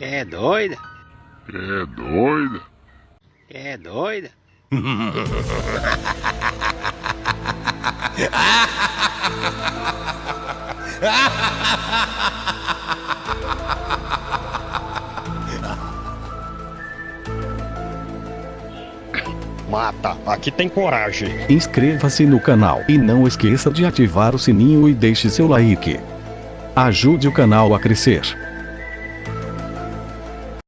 É doida? É doida? É doida? Mata, aqui tem coragem. Inscreva-se no canal e não esqueça de ativar o sininho e deixe seu like. Ajude o canal a crescer.